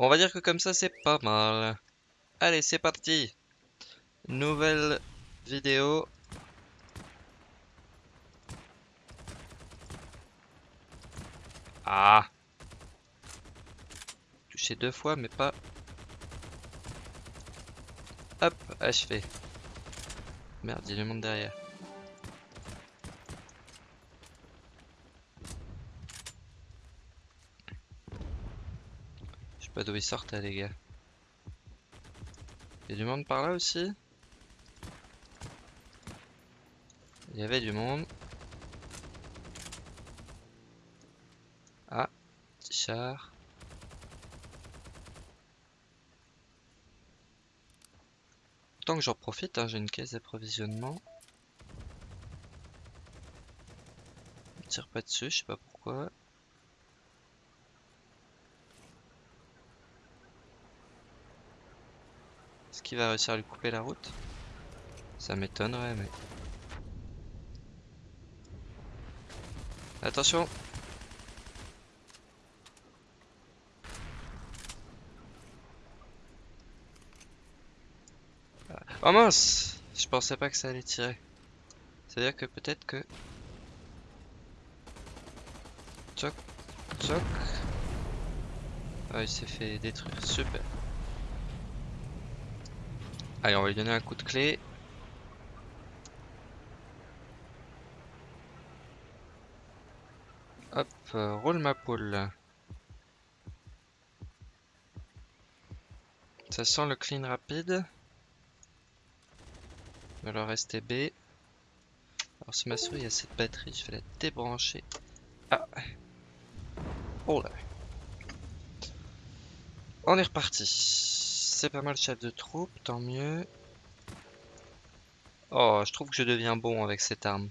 On va dire que comme ça c'est pas mal. Allez, c'est parti. Nouvelle vidéo. Ah. Touché deux fois, mais pas... Hop, achevé. Merde, il y a du monde derrière. D'où ils sortent, les gars. Il y a du monde par là aussi Il y avait du monde. Ah, petit char. Tant que j'en profite, hein, j'ai une caisse d'approvisionnement. On tire pas dessus, je sais pas pourquoi. Est-ce qu'il va réussir à lui couper la route Ça m'étonnerait, mais... Attention Oh mince Je pensais pas que ça allait tirer. C'est-à-dire que peut-être que... Tchoc, tchoc. Ah, il s'est fait détruire, super. Allez, on va lui donner un coup de clé. Hop, euh, roule ma poule. Ça sent le clean rapide. Alors rester B. Alors si ma souris a cette batterie, je vais la débrancher. Ah Oh là On est reparti. C'est pas mal chef de troupe, tant mieux. Oh, je trouve que je deviens bon avec cette arme.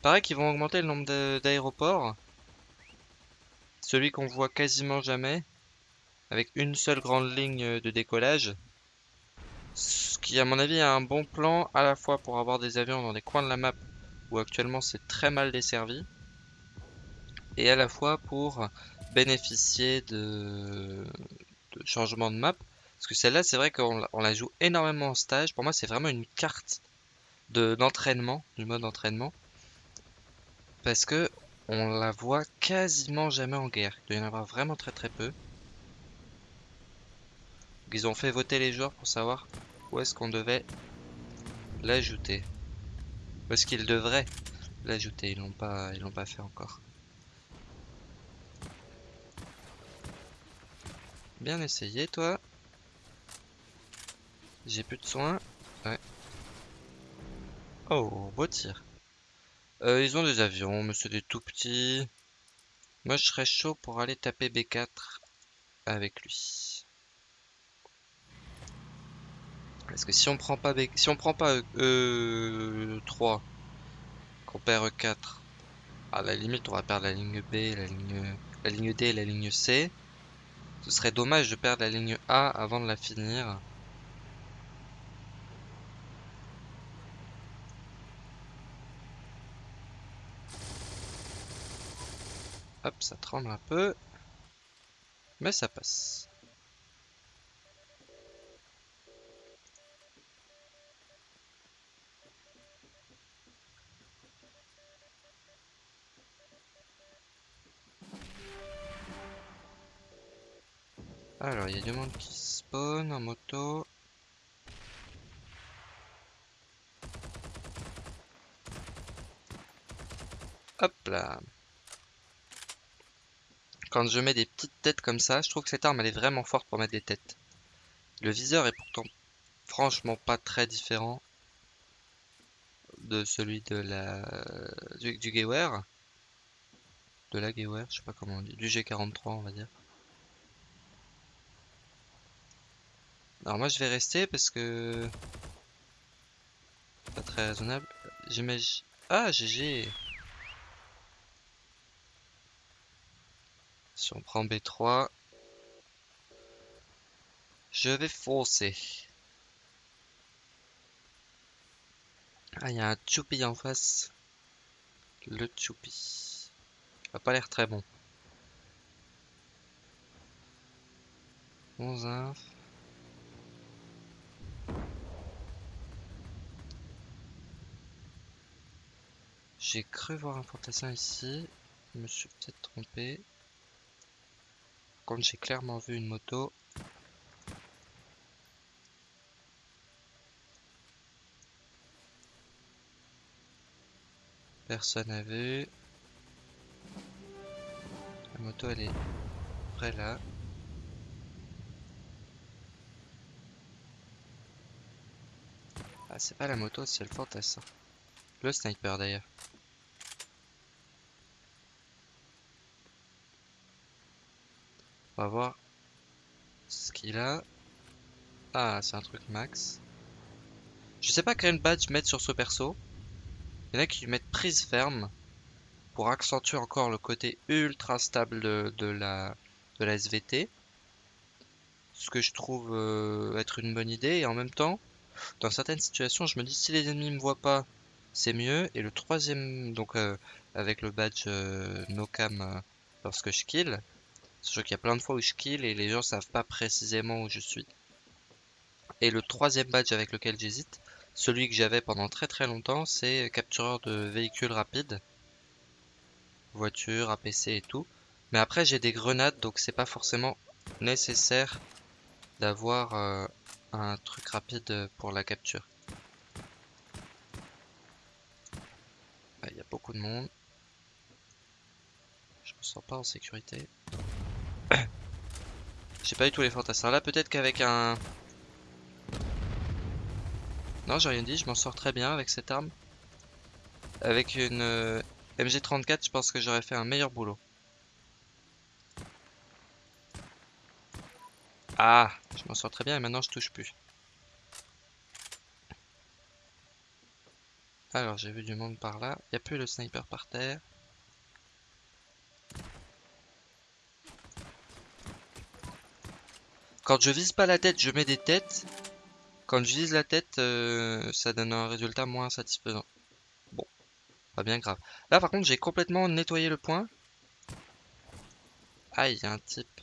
Pareil qu'ils vont augmenter le nombre d'aéroports. Celui qu'on voit quasiment jamais. Avec une seule grande ligne de décollage. Ce qui à mon avis est un bon plan à la fois pour avoir des avions dans des coins de la map où actuellement c'est très mal desservi. Et à la fois pour bénéficier de, de changement de map. Parce que celle-là c'est vrai qu'on la joue énormément en stage. Pour moi c'est vraiment une carte d'entraînement, du mode entraînement. Parce que on la voit quasiment jamais en guerre. Il doit y en avoir vraiment très très peu. Ils ont fait voter les joueurs pour savoir où est-ce qu'on devait l'ajouter. Est-ce qu'ils devraient l'ajouter. Ils l'ont pas, ils l'ont pas fait encore. Bien essayé toi. J'ai plus de soins. Ouais. Oh, beau tir. Euh, ils ont des avions, mais c'est des tout petits. Moi, je serais chaud pour aller taper B4 avec lui. Parce que si on prend pas si on prend pas E3, qu'on perd E4, à la limite, on va perdre la ligne B, la ligne, la ligne D et la ligne C. Ce serait dommage de perdre la ligne A avant de la finir. Hop, ça tremble un peu. Mais ça passe. Alors, il y a du monde qui spawn en moto. Hop là. Quand je mets des petites têtes comme ça, je trouve que cette arme elle est vraiment forte pour mettre des têtes. Le viseur est pourtant franchement pas très différent de celui de la du, du Gewehr. De la Gewehr, je sais pas comment on dit, du G43 on va dire. Alors moi je vais rester parce que pas très raisonnable. J'imagine. Ah GG Si on prend B3, je vais foncer. Ah, il y a un Choupi en face. Le Choupi. Il a pas l'air très bon. 11 inf. J'ai cru voir un fantassin ici. Je me suis peut-être trompé. Contre, j'ai clairement vu une moto. Personne n'a vu. La moto, elle est près là. Ah, c'est pas la moto, c'est le fantassin. Le sniper d'ailleurs. On va voir ce qu'il a. Ah, c'est un truc max. Je sais pas quel badge mettre sur ce perso. Il y en a qui mettent prise ferme pour accentuer encore le côté ultra stable de, la, SVT. Ce que je trouve euh, être une bonne idée. Et en même temps, dans certaines situations, je me dis si les ennemis me voient pas, c'est mieux. Et le troisième, donc euh, avec le badge euh, no cam lorsque je kill, Sachant qu'il y a plein de fois où je kill et les gens savent pas précisément où je suis. Et le troisième badge avec lequel j'hésite, celui que j'avais pendant très très longtemps, c'est captureur de véhicules rapides. Voiture, APC et tout. Mais après j'ai des grenades donc c'est pas forcément nécessaire d'avoir euh, un truc rapide pour la capture. Monde. Je me sens pas en sécurité. J'ai pas eu tous les fantassins. Là, peut-être qu'avec un... Non, j'ai rien dit, je m'en sors très bien avec cette arme. Avec une euh, MG34, je pense que j'aurais fait un meilleur boulot. Ah, je m'en sors très bien et maintenant je touche plus. Alors, j'ai vu du monde par là. Il plus le sniper par terre. Quand je vise pas la tête, je mets des têtes. Quand je vise la tête, euh, ça donne un résultat moins satisfaisant. Bon, pas bien grave. Là, par contre, j'ai complètement nettoyé le point. Ah, il y a un type.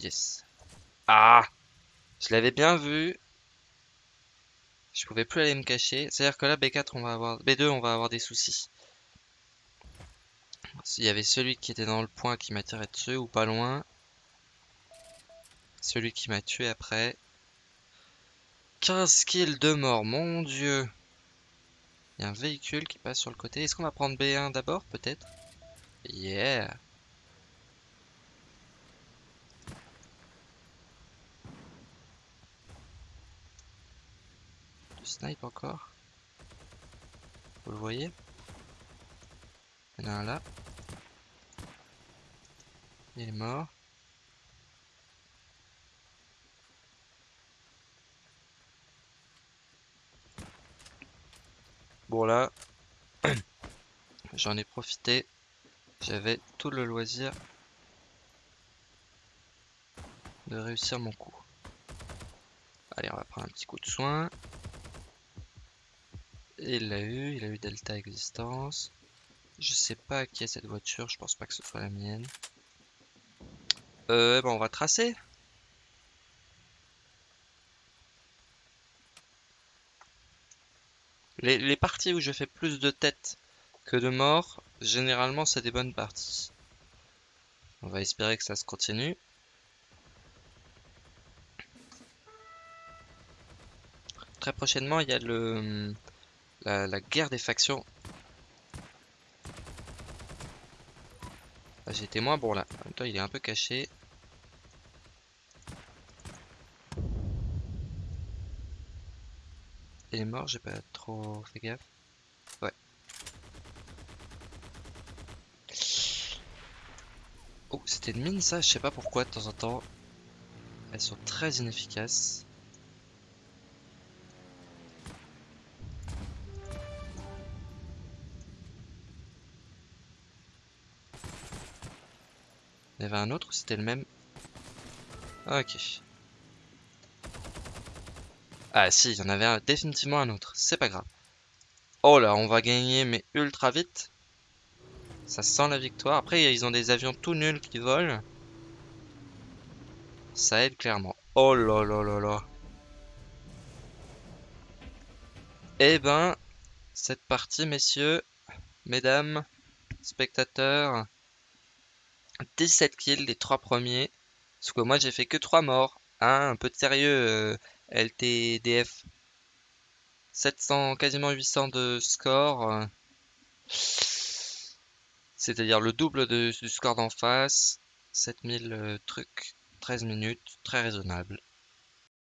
Yes. Ah Je l'avais bien vu. Je pouvais plus aller me cacher. C'est-à-dire que là, B4, on va avoir... B2, on va avoir des soucis. S'il y avait celui qui était dans le point qui m'a tiré dessus ou pas loin. Celui qui m'a tué après. 15 kills de mort, mon dieu. Il y a un véhicule qui passe sur le côté. Est-ce qu'on va prendre B1 d'abord, peut-être? Yeah snipe encore. Vous le voyez? Il y en a un là. Il est mort. Bon là, j'en ai profité. J'avais tout le loisir de réussir mon coup. Allez, on va prendre un petit coup de soin. Il l'a eu, il a eu Delta Existence. Je sais pas qui est cette voiture, je pense pas que ce soit la mienne. Euh, bon, on va tracer. Les, parties où je fais plus de têtes que de morts, généralement c'est des bonnes parties. On va espérer que ça se continue. Très prochainement, il y a le la, guerre des factions. Ah, J'ai été moins bon là. En même temps, il est un peu caché. Il est mort, j'ai pas trop fait gaffe. Ouais. Oh, c'était une mine ça, je sais pas pourquoi de temps en temps. Elles sont très inefficaces. Il y avait un autre, c'était le même. ok. Ah si, il y en avait définitivement un autre. C'est pas grave. Oh là, on va gagner, mais ultra vite. Ça sent la victoire. Après, ils ont des avions tout nuls qui volent. Ça aide clairement. Oh là là là là. Eh ben, cette partie, messieurs, mesdames, spectateurs, 17 kills les trois premiers. Parce que moi, j'ai fait que 3 morts. Hein, un peu de sérieux, euh, LTDF. 700, quasiment 800 de score. C'est-à-dire le double du score d'en face. 7000 euh, trucs, 13 minutes, très raisonnable.